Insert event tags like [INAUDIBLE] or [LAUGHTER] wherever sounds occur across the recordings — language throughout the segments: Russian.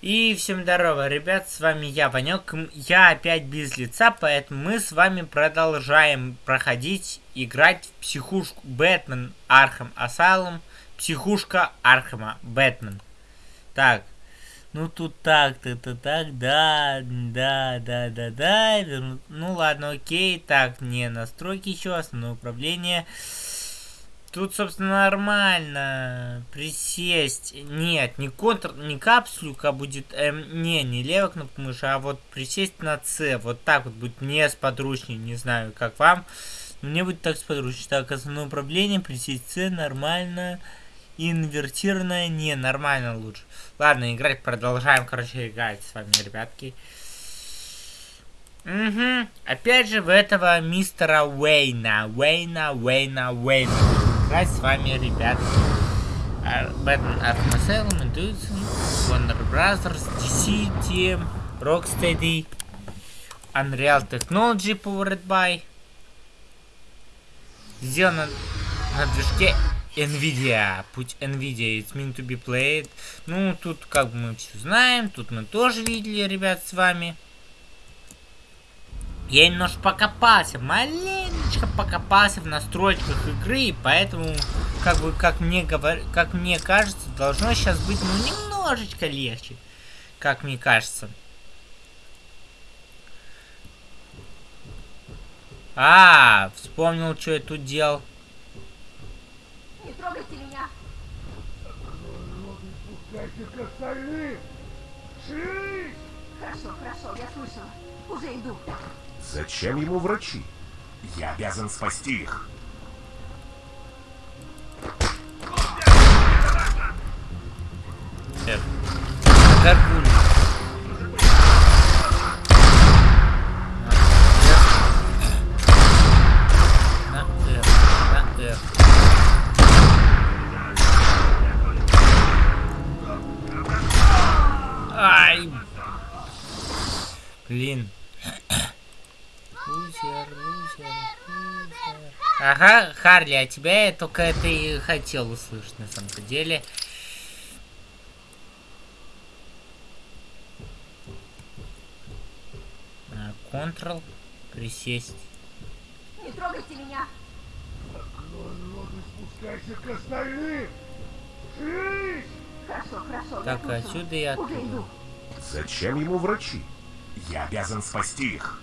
И всем здорово, ребят, с вами я, Ванек. Я опять без лица, поэтому мы с вами продолжаем проходить, играть в психушку Batman Arkham Asylum. Психушка Архама Бэтмен. Так, ну тут так-то, то так, да, да, да, да, да. Ну ладно, окей. Так, не настройки еще, основное управление. Тут, собственно, нормально. Присесть. Нет, не Ctrl, не Caps Lock а будет. Эм, не, не левая кнопка мыши, а вот присесть на С. Вот так вот будет мне сподручнее. Не знаю, как вам. Мне будет так сподручнее. Так, основное управление, присесть С, нормально. Инвертированное, не, нормально лучше. Ладно, играть продолжаем, короче, играть с вами, ребятки. Угу. Опять же в этого мистера Уэйна. Уэйна, Уэйна, Уэйна играть с вами, ребят. Batman Arkham Asylum, Intuition, Warner Brothers, DC, TM, Rocksteady, Unreal Technology Powered by. Сделано на движке NVIDIA. Путь NVIDIA, it's meant to be played. Ну, тут как бы мы все знаем, тут мы тоже видели, ребят, с вами. Я немножко покопался, маленечко покопался в настройках игры, и поэтому, как бы, как мне говор... как мне кажется, должно сейчас быть, ну, немножечко легче, как мне кажется. А, вспомнил, что я тут делал. Не трогайте меня. Хорошо, хорошо, я слышала. Уже иду. Зачем ему врачи? Я обязан спасти их. На F. Ай! Блин. Лузер, лузер, лузер. Ага, Харли, а тебя я только это и хотел услышать на самом деле. Ctrl, присесть. Не трогайте меня. Спускайся к остальным! Хорошо, хорошо. Так, я отсюда и Уже оттуда. иду. Зачем ему врачи? Я обязан спасти их.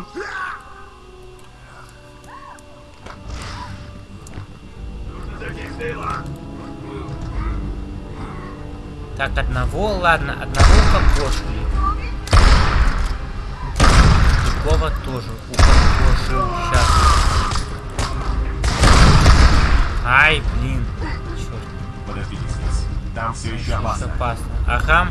Роман. Так, одного, ладно, одного укокошили. Другого тоже укокошил. Сейчас. Ай, блин. Черт, Подождите здесь. Там все еще опасно. опасно. Ага.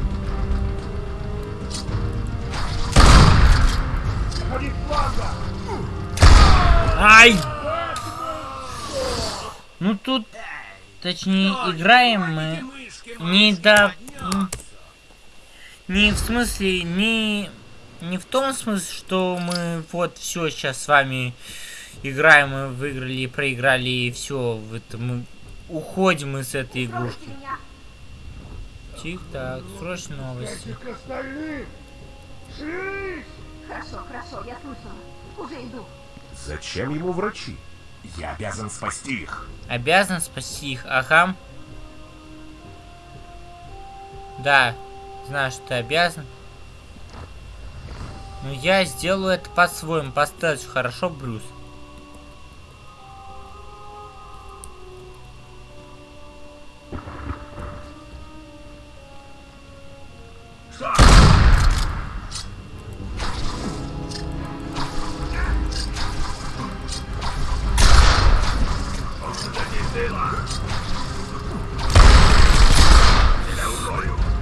Ай! Ну тут, точнее, играем мы не до... Не в смысле, не... Не в том смысле, что мы вот все сейчас с вами играем, мы выиграли проиграли, и все, это мы уходим из этой игрушки. меня. Тих, так, срочные новости. Хорошо, хорошо, я слышала. Уже иду. Зачем ему врачи? Я обязан спасти их. Обязан спасти их, ага. Да, знаю, что ты обязан. Но я сделаю это по-своему, по хорошо, Брюс?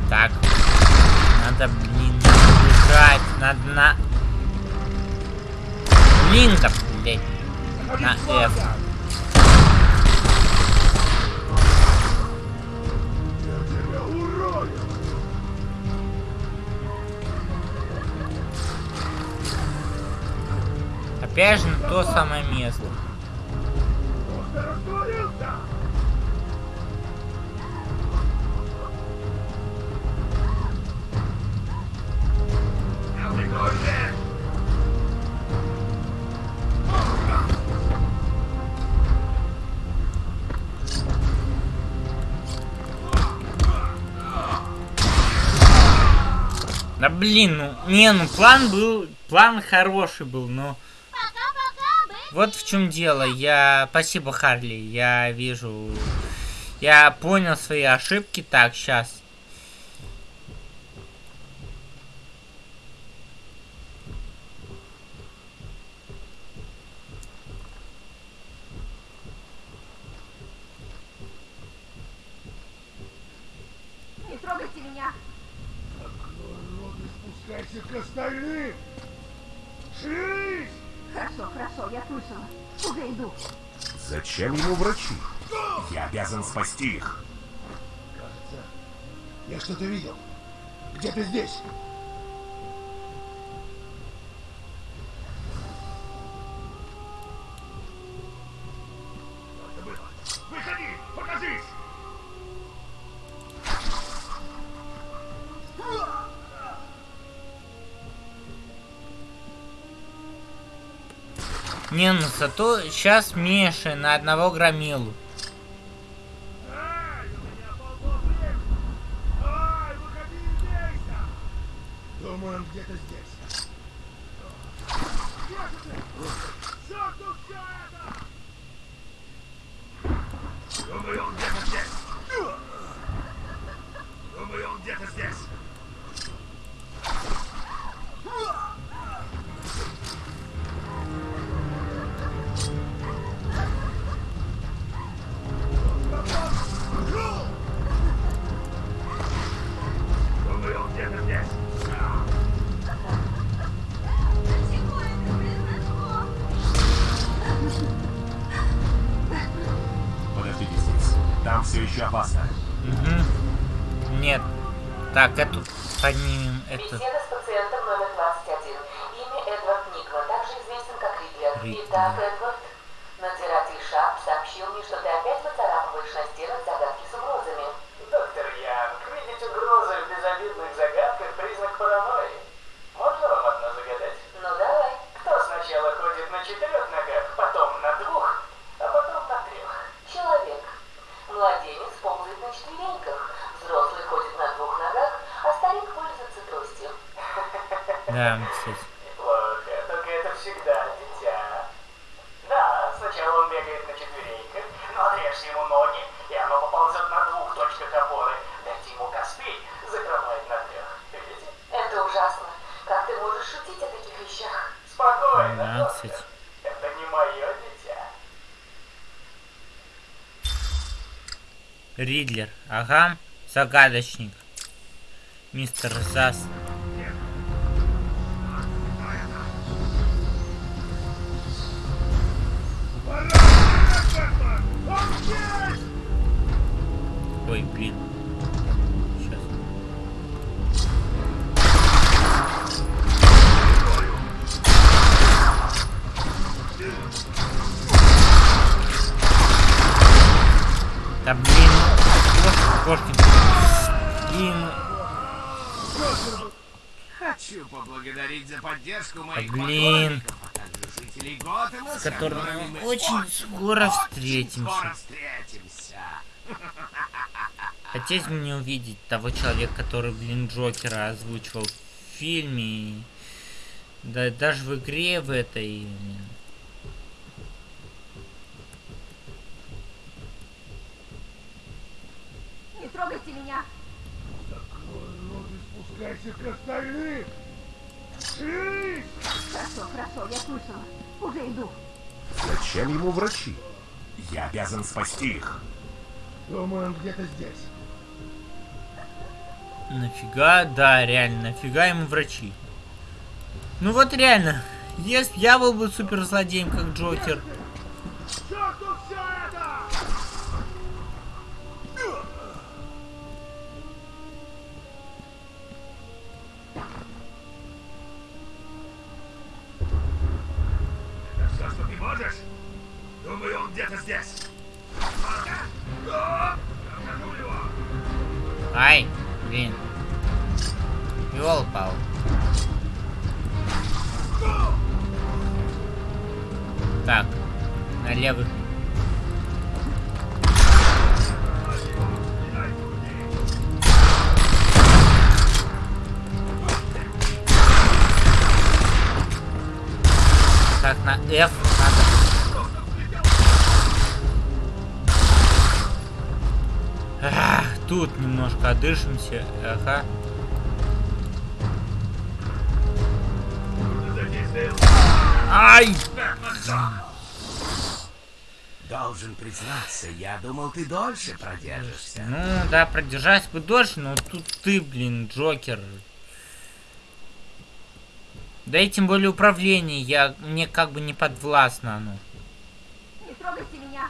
Так. Надо, блин, бежать. Надо на... Блин, да, блядь. На F. Опять же на то самое место. Да блин, ну, не, ну план был, план хороший был, но... Вот в чем дело, я... Спасибо, Харли, я вижу... Я понял свои ошибки, так, сейчас. Не трогайте меня! Спускайся к остальным! Шевелись! Хорошо, хорошо, я слышала. Уже иду. Зачем ему врачи? Я обязан спасти их. Кажется, я что-то видел. Где-то здесь. Не, ну зато сейчас меньше на одного громилу. Известен как Ридлер. Ридлер. Итак, Эдвард, надзиратель Шап сообщил мне, что ты опять выцарапываешь на стенах загадки с угрозами. Доктор Янг, видеть угрозы в безобидных загадках – признак паранойи. Можно вам одно загадать? Ну давай. Кто сначала ходит на четырех ногах, потом на двух, а потом на трех? Человек. Младенец ползает на четвереньках. Взрослый ходит на двух ногах, а старик пользуется тростью. Да, кстати. Неплохо, только это всегда дитя. Да, сначала он бегает на четвереньках, но отрежьте ему ноги, и оно поползет на двух точках опоры. Дайте ему костыль, закрывает на трех. Видите? Это ужасно. Как ты можешь шутить о таких вещах? Спокойно, Двенадцать. доктор. Это не мое дитя. Ридлер. Ага. Загадочник. Мистер Зас. Ой, блин. Сейчас. Да блин. Кошки, кошки. Блин. Хочу поблагодарить за поддержку Да моих блин. а С которыми которыми мы очень скоро встретимся. скоро встретимся. [LAUGHS] Хотелось мне увидеть того человека, который, блин, Джокера озвучивал в фильме. Да даже в игре в этой. Трогайте меня! Спускайся к остальным. Шевелись! Хорошо, хорошо, я слышала. Уже иду. Зачем ему врачи? Я обязан спасти их. Думаю, он где-то здесь. Нафига, да, реально, нафига ему врачи? Ну вот реально, если я был бы суперзлодеем, как Джокер, тут немножко одышимся. Ага. Ай! Должен признаться, я думал, ты дольше продержишься. Ну, да, продержать бы дольше, но тут ты, блин, Джокер. Да и тем более управление, я, мне как бы не подвластно оно. Не трогайте меня!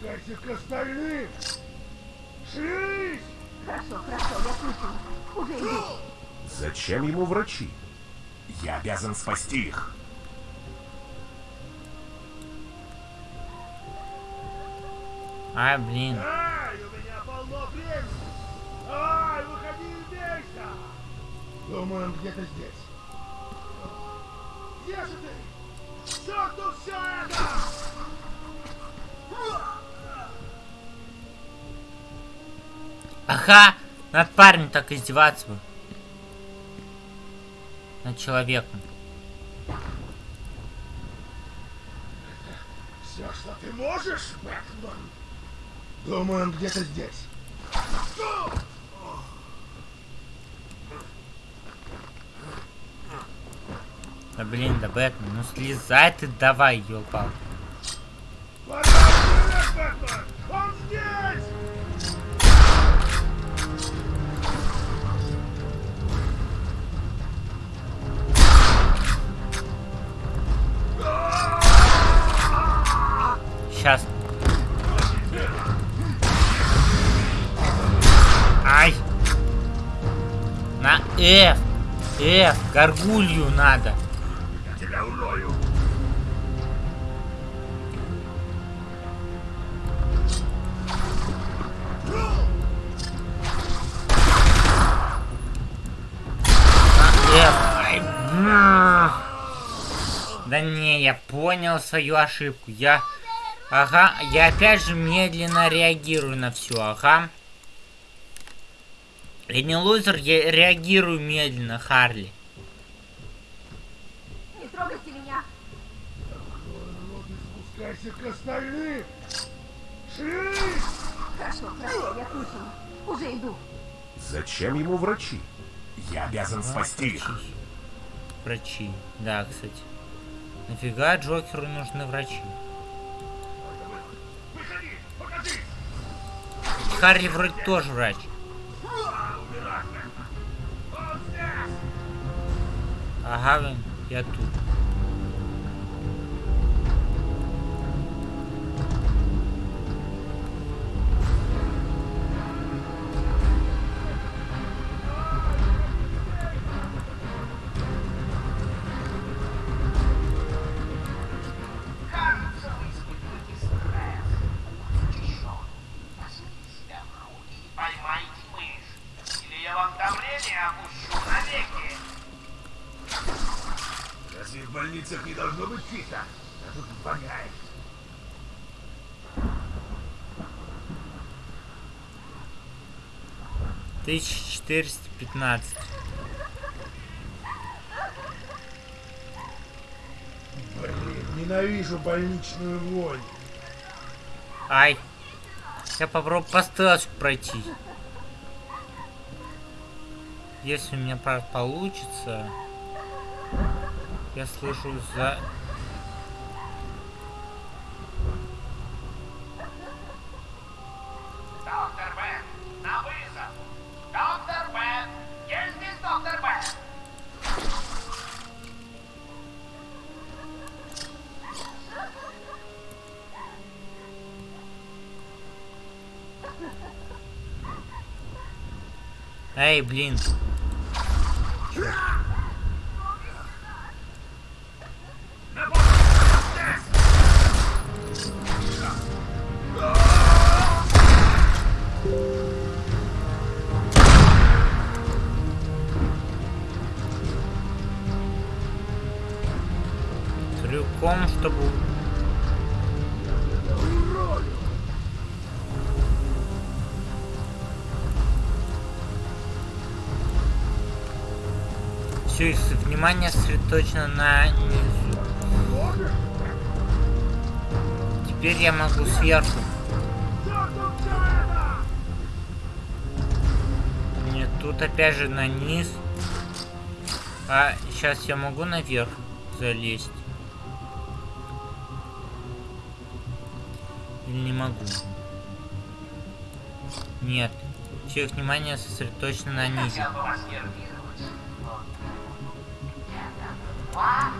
Спускайся к остальным! Хорошо, хорошо, я. Уже иду. Зачем ему врачи? Я обязан спасти их. А, блин. Ай, у меня полно времени! Ай, выходи и бейся! Думаю, он где-то здесь. Где же ты? Черту все это! Ага, над парнем так издеваться бы. Над человеком. Все, что ты можешь, Бэтмен? Думаю, он где-то здесь. Да блин, да Бэтмен, ну слезай ты давай, ёлпал. Бэтмен! F! F! Горгулью надо! Я тебя урою! Да не, я понял свою ошибку. Я... Ага, я опять же медленно реагирую на все, ага. Я не лузер, я реагирую медленно, Харли. Не трогайте меня! Спускайся к остальным! Шевелись! Хорошо, хорошо, я слышала. Уже иду. Зачем ему врачи? Я обязан спасти их. Врачи. Врачи. Да, кстати. Нафига Джокеру нужны врачи? Выходи! Покажись! Харли вроде тоже врач. Ага, блин, я тут. Кажется, чисто? А тут воняет. Тысяча четыреста пятнадцать. Блин, ненавижу больничную вонь. Ай. Я попробую по стелсу пройти. Если у меня получится. Я слышу за... Эй, блин. Все, внимание сосредоточено на низу. Теперь я могу сверху. Нет, тут опять же на низ. А сейчас я могу наверх залезть? Или не могу? Нет. Все внимание сосредоточено на низе. Я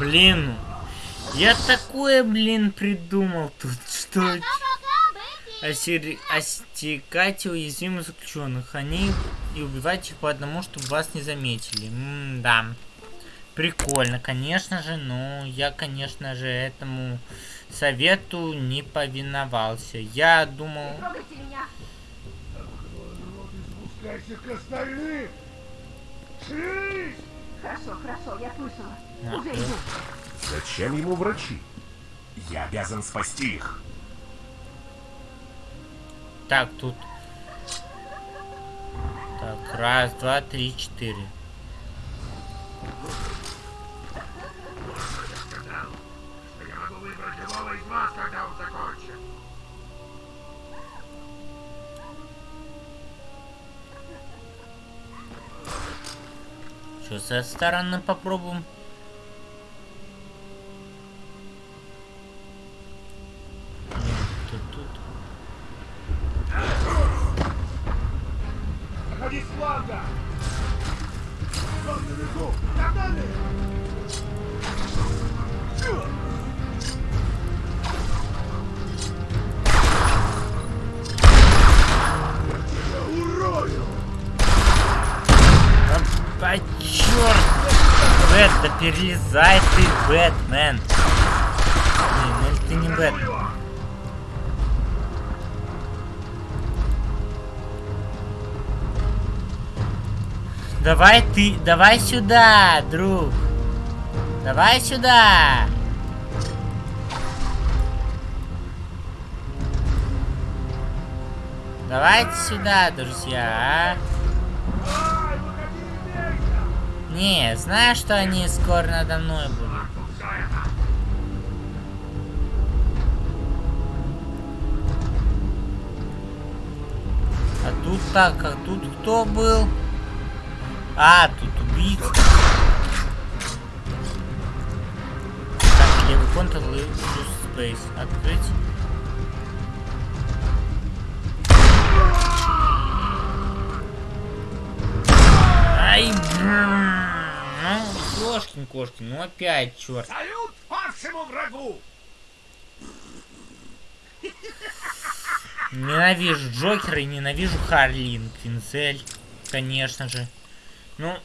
блин. Я такое, блин, придумал тут, что... Осери... Остекать уязвимых заключенных. Они и убивать их по одному, чтобы вас не заметили. М да. Прикольно, конечно же, но я, конечно же, этому совету не повиновался. Я думал... Хорошо, хорошо, я слышала. А. Зачем ему врачи? Я обязан спасти их. Так, тут... Так, раз, два, три, четыре. Я могу выбрать любого из вас, когда он закончит. Что этой стороны попробуем? Перелезай ты, Бэтмен! Блин, ну или ты не Бэтмен? Давай ты, давай сюда, друг. Давай сюда. Давайте сюда, друзья, а? Ай, выходи из места! Не, знаю, что они скоро надо мной будут. А тут так, а тут кто был? А, тут убийца. Так, Ctrl и плюс Space. Открыть. Ай, блин. Ну, кошкин, кошкин, ну опять, черт. Салют павшему врагу! Ненавижу Джокера и ненавижу Харлин Квинцель, конечно же. Ну,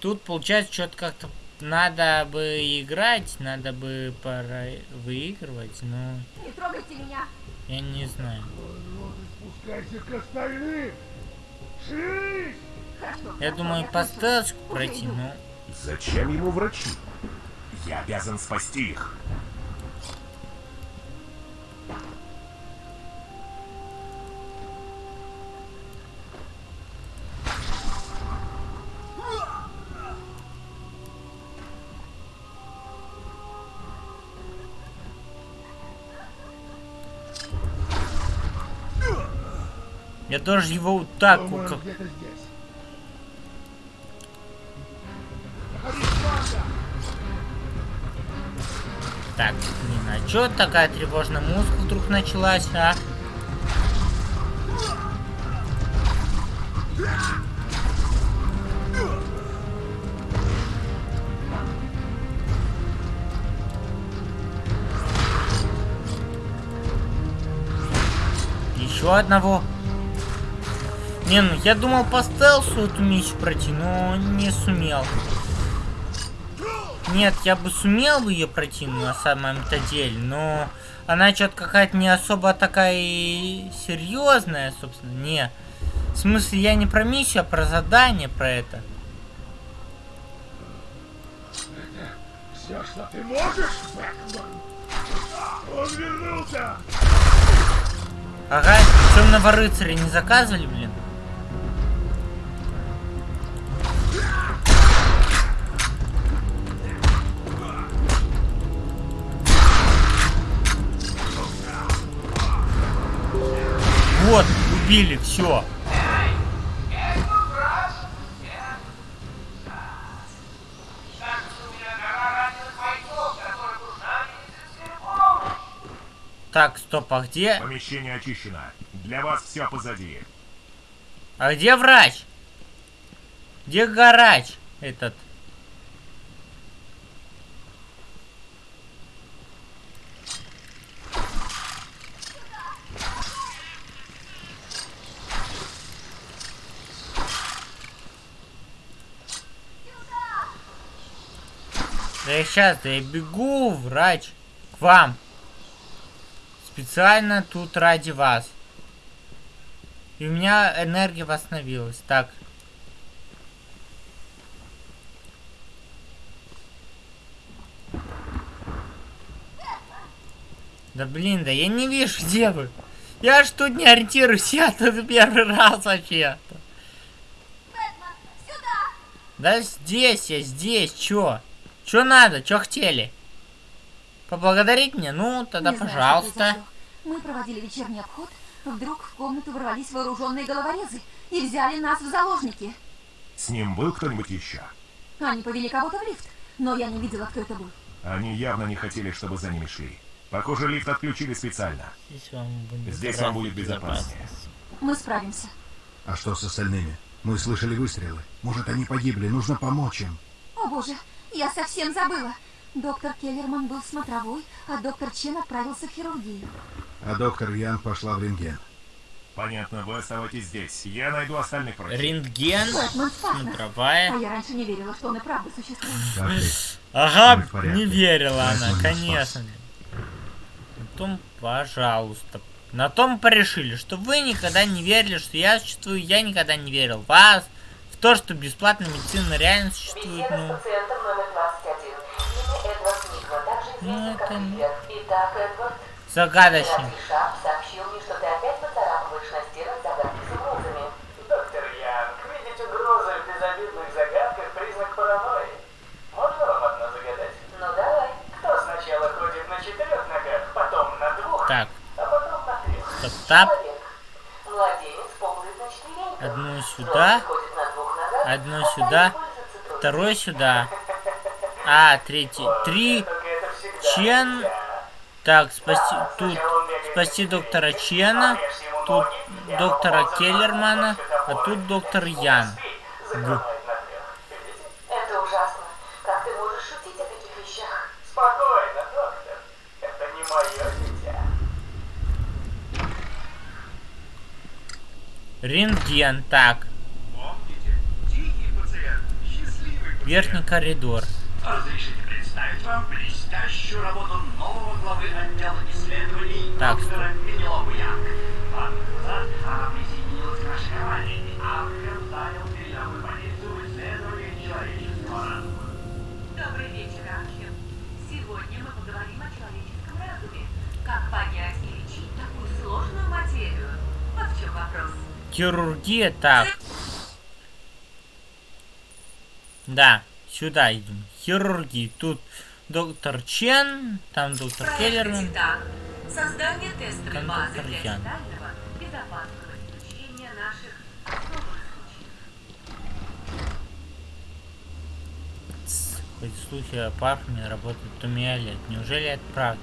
тут получается что-то как-то надо бы играть, надо бы пора выигрывать, но Не трогайте меня. я не знаю. Спускайся к остальным! Хорошо. Я думаю, по стелску Уже пройти, но Зачем ему врачи? Я обязан спасти их. я тоже его вот так Думаю, как... Так, блин, а чё такая тревожная музыка вдруг началась, а? Еще одного. Не, ну я думал по стелсу эту миссию пройти, но не сумел. Нет, я бы сумел бы ее пройти на самом-то деле, но она что-то какая-то не особо такая серьезная, собственно. Не. В смысле, я не про миссию, а про задание, про это. Все, что ты можешь, Бэтмен? Он вернулся! Ага, темного рыцаря не заказывали, блин? Убили, все. Так, стоп, а где? Помещение очищено. Для вас все позади. А где врач? Где гараж этот? Да я сейчас, да я бегу, врач, к вам. Специально тут ради вас. И у меня энергия восстановилась. Так. Да блин, да я не вижу, где вы. Я ж тут не ориентируюсь, я тут первый раз вообще. Бэтмен, сюда! Да здесь я, здесь, чё? Чё надо, чё хотели? Поблагодарить меня? Ну, тогда Не знаю, пожалуйста. произошло. Мы проводили вечерний обход, вдруг в комнату ворвались вооруженные головорезы и взяли нас в заложники. С ним был кто-нибудь еще? Они повели кого-то в лифт, но я не видела, кто это был. Они явно не хотели, чтобы за ними шли. Похоже, лифт отключили специально. Здесь вам будет, Здесь вам будет безопаснее. Мы справимся. А что с остальными? Мы слышали выстрелы. Может, они погибли, нужно помочь им. О боже, я совсем забыла. Доктор Келлерман был смотровой, а доктор Чен отправился в хирургию. А доктор Ян пошла в рентген. Понятно, вы оставайтесь здесь. Я найду остальных врачей. Рентген, Бэтмен нас. смотровая. А я раньше не верила, что он и правда существует. Ага, не верила она, конечно. На том, пожалуйста. На том порешили, что вы никогда не верили, что я существую, я никогда не верил в вас, то, что бесплатная медицина реально существует, ну... с пациентом номер 21. Имя Эдвард Никва, также Ну, это как не- Ривер. Итак, Эдвард, Загадочный. Граф Шап сообщил мне, что ты опять поцарапываешь на стенах загадки с угрозами. Доктор Янг, видеть угрозы в безобидных загадках – признак паранойи. Можно вам одно загадать? Ну давай. Кто сначала ходит на четырех ногах, потом на двух, Так, а потом сюда, второй сюда. А, третий. Три. Чен. Так, спасти... Тут спасти доктора Чена. Тут доктора Келлермана. А тут доктор Ян. Каспий закрывает на трех. Видите? Это ужасно. Как ты можешь шутить о таких вещах? Спокойно, доктор. Это не мое дитя. Рентген. Так, Помните, тихий пациент, счастливый пациент. Верхний коридор. Разрешите представить вам блестящую работу нового главы отдела исследований Так, доктора Пенелопы Янг. Года назад она присоединилась к нашей команде, и Архем занял передовую позицию в исследовании человеческого разума. Добрый вечер, Архим. Сегодня мы поговорим о человеческом разуме. Как понять и лечить такую сложную материю? Вот в чем вопрос. Хирургия. Так. Да, сюда идем. Хирургия. Тут доктор Чен, там доктор Келлерман. Создание тестовой базы для детального, безопасного изучения наших особых случаев. Эти слухи о парфюме работают Томиалет. Неужели это правда?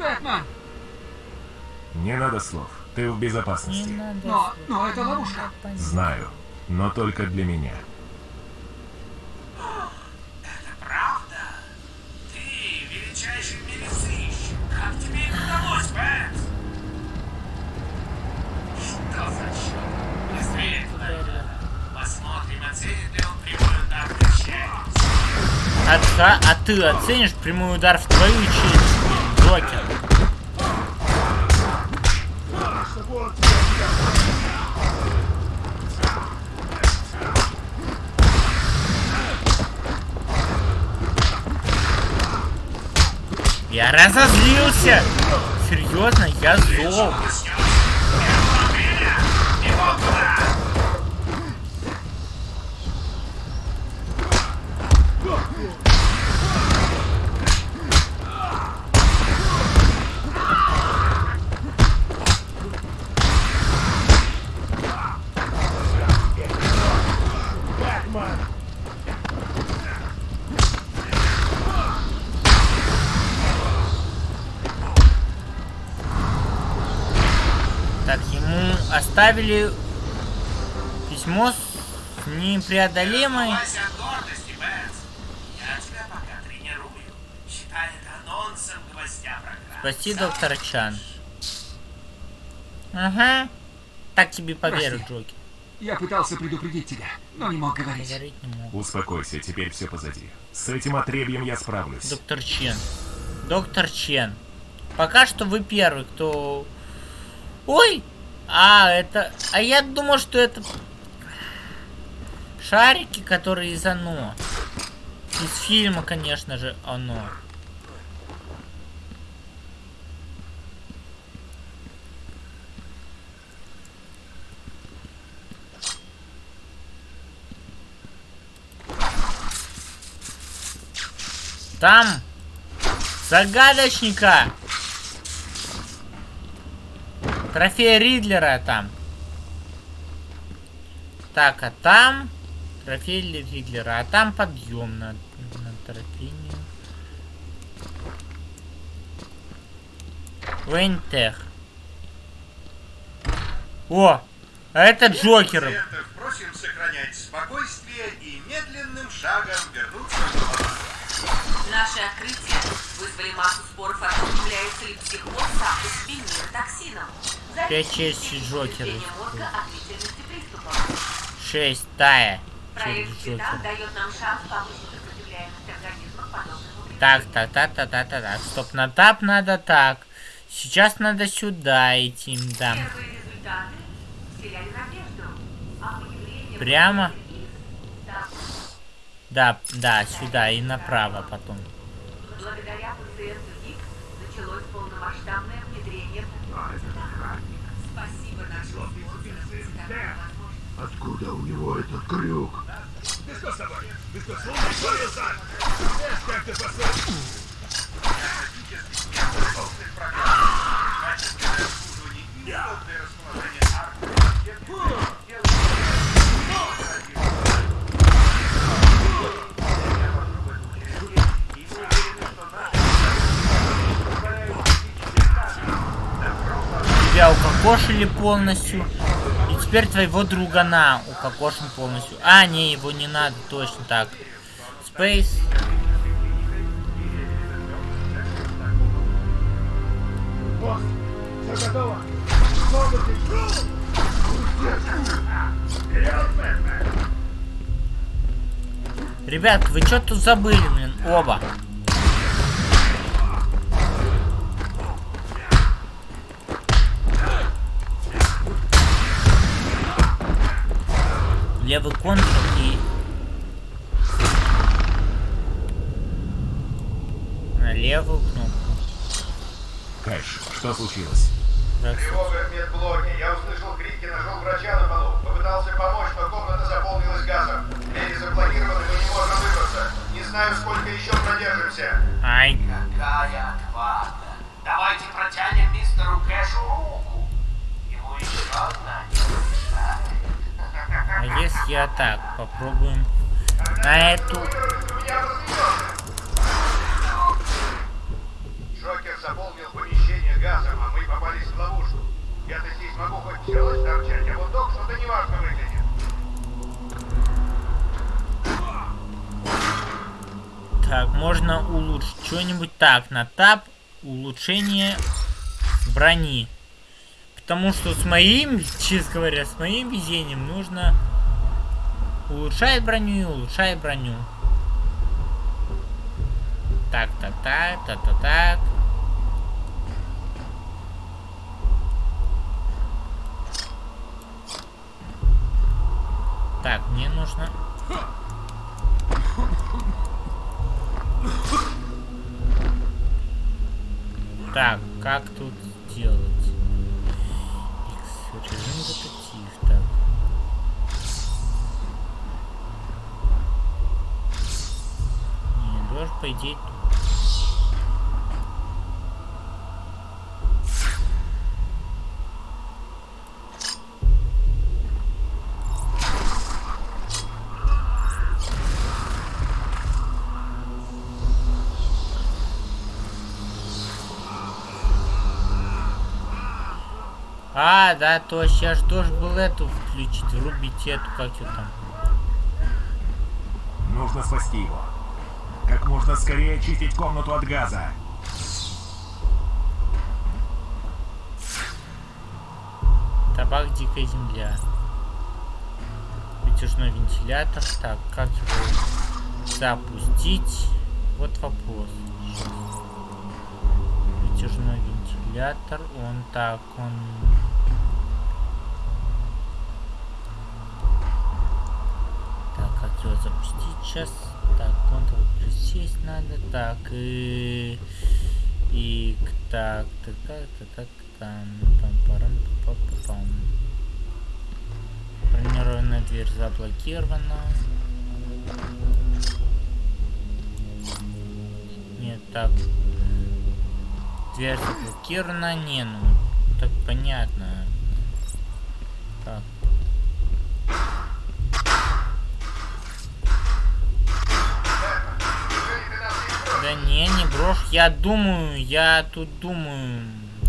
Бэтмен! Не надо слов. Ты в Не безопасности. надо. Но, слов. но это ловушка. Знаю. Но только для меня. Правда? Ты мире сыщик. Как тебе это удалось, Бэт? Что за черт? Быстрее туда. Посмотрим, оценит ли он прямой удар в челюсть. Отца- а ты оценишь прямой удар в твою челюсть, Джокер? Я разозлился! Серьезно, я зол. Это анонсом гвоздя программы. Спаси доктора Чан. Ага. Так тебе поверю. Джокер. Я пытался предупредить тебя, но не мог говорить. Говорить не мог. Успокойся, теперь все позади. С этим отребьем я справлюсь. Доктор Чен. Доктор Чен. Пока что вы первый, кто... Ой! А, это... А я думал, что это... Шарики, которые из оно. Из фильма, конечно же, оно. Там загадочника. Трофей Ридлера там. Так, а там... Трофей Ридлера. А там подъем на, на тропине. Вейнтех. О! А это Джокер. Просим сохранять спокойствие и медленным шагом вернуться в Наши открытия вызвали массу споров о том, является ли психоз сам по себе таксином. 5 6 Джокера. 6 Тая. Так, так, так, так, так, так, так. Стоп, на тап надо так. Сейчас надо сюда идти, да. Прямо? Да, да, сюда и направо потом. Откуда у него этот крюк? Ты что полностью. Теперь твоего другана укокошен полностью. А, не, его не надо, точно так. Space. Босс, все готово? Ребят, вы что тут забыли, блин? Оба. Левый контур и... На левую кнопку. Кэш, что случилось? Так, Тревога в медблоке. Я услышал крики, нашел врача на полу. Попытался помочь, но комната заполнилась газом. Двери заблокированы, мы не можем выбраться. Не знаю, сколько еще продержимся. Ай, Какая отвага! Давайте протянем мистеру Кэшу руку. А если я так, попробуем на эту... Джокер заполнил помещение газом, а мы попались в ловушку. Я-то здесь могу хоть челочь торчать, а вот док что-то неважно выглядит. Так, можно улучшить что-нибудь. Так, на тап улучшение брони. Потому что с моим, честно говоря, с моим везением нужно улучшать броню и улучшать броню. Так, так, так, так, так, так. Так, мне нужно... Так, как тут сделать? По идее. А, да, точно, я ж должен был эту включить, врубить эту, как ее там. Нужно спасти его. Как можно скорее очистить комнату от газа. Табак Дикая Земля. Вытяжной вентилятор. Так, как его запустить? Вот вопрос. Вытяжной вентилятор. Он так, он... Его запустить сейчас? Так, Ctrl плюс сесть надо. Так, и... И... Так, так, так, так, так, там, пам парам пам пам Бронированная дверь заблокирована. Нет, так. Дверь заблокирована. Не, ну, так понятно. Так. Брошь. Я думаю, я тут думаю,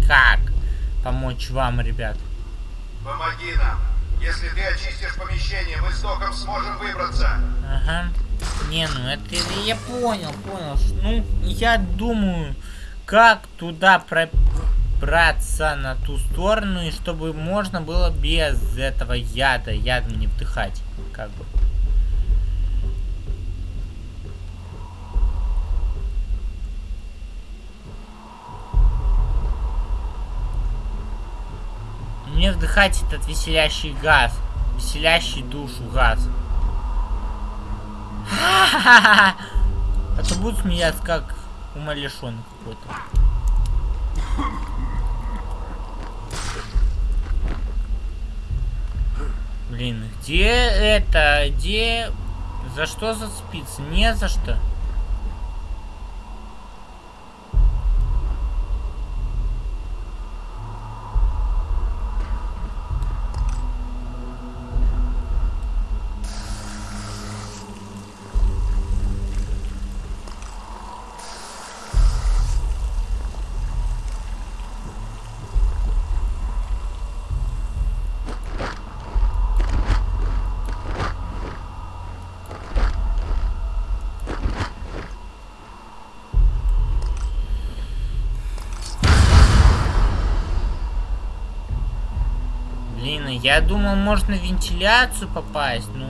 как помочь вам, ребят. Помоги нам. Если ты очистишь помещение, мы с доком сможем выбраться. Ага. Не, ну это я понял, понял. Ну, я думаю, как туда пробраться на ту сторону, и чтобы можно было без этого яда, ядом не вдыхать. Как бы. Мне вдыхать этот веселящий газ. Веселящий душу газ. [LAUGHS] А то будут смеяться, как умалишенный какой-то. Блин, где это? Где... За что зацепиться? Не за что. Я думал, можно в вентиляцию попасть, блин.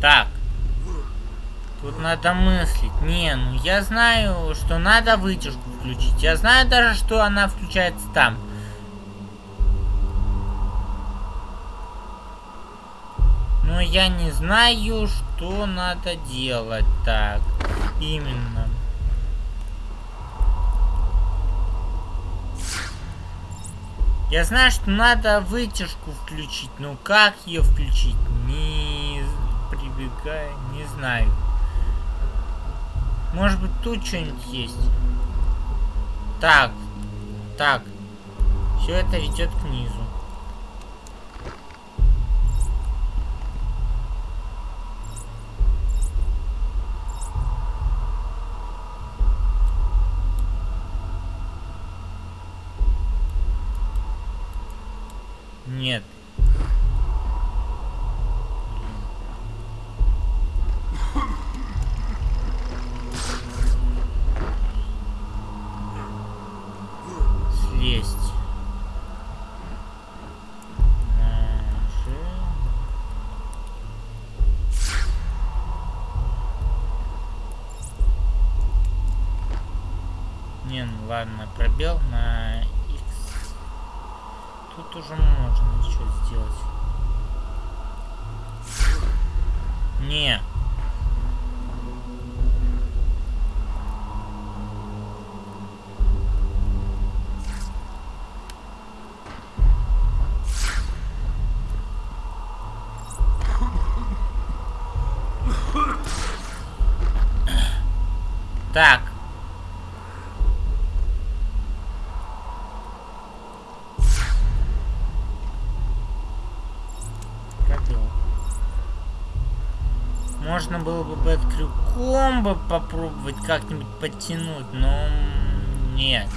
Так. Тут надо мыслить. Не, ну я знаю, что надо вытяжку включить. Я знаю даже, что она включается там. Но я не знаю, что надо делать так. Именно. Я знаю, что надо вытяжку включить, но как ее включить? Не прибегая, не знаю. Может быть тут что-нибудь есть? Так, так. Все это ведет к низу. Нет. Слезть. Нажи. Не, ну ладно, пробел на X. Тут уже можно что сделать. Не. Так. Пробел. Можно было бы под крюком бы попробовать как-нибудь подтянуть, но нет.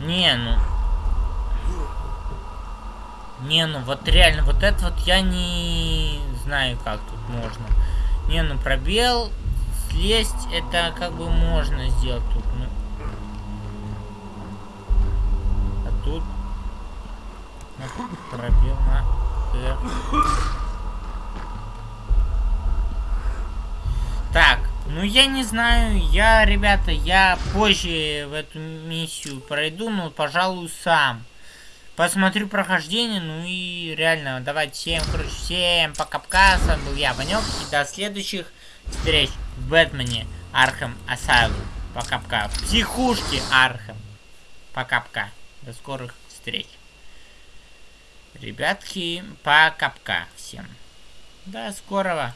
Не, ну... Не, ну вот реально, вот это вот я не знаю, как тут можно. Не, ну пробел, слезть, это как бы можно сделать тут, ну. А тут... На пробел на. Так, ну я не знаю, я, ребята, я позже в эту миссию пройду, но, пожалуй, сам. Посмотрю прохождение, ну и реально, давайте всем, короче, всем пока-пока, с вами был я, Ванек, и до следующих встреч в Бэтмене Arkham Asylum. Пока-пока. В психушке Архам. Пока-пока. До скорых встреч. Ребятки, пока-пока всем. До скорого.